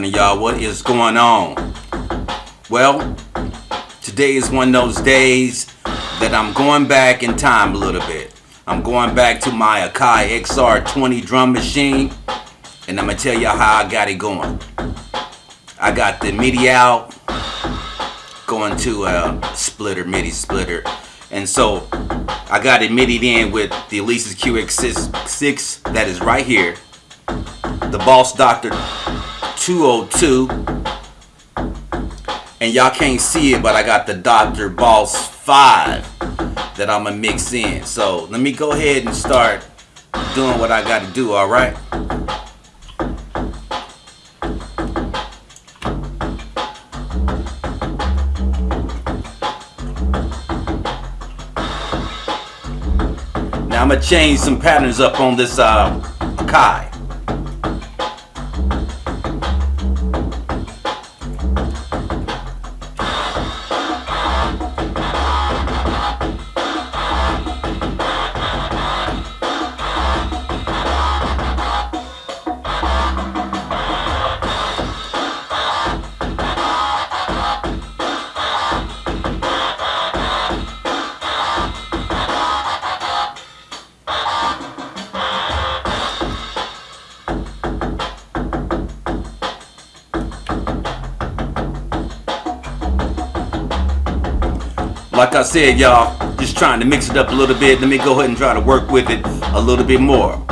partner, y'all. What is going on? Well, today is one of those days that I'm going back in time a little bit. I'm going back to my Akai XR20 drum machine, and I'm gonna tell y'all how I got it going. I got the MIDI out, going to a splitter, MIDI splitter, and so I got it MIDI'd in with the Alesis QX6 that is right here, the Boss Doctor 202, and y'all can't see it, but I got the Dr. Boss 5 that I'm gonna mix in. So let me go ahead and start doing what I gotta do, alright? Now I'm gonna change some patterns up on this uh. Like I said, y'all, just trying to mix it up a little bit. Let me go ahead and try to work with it a little bit more.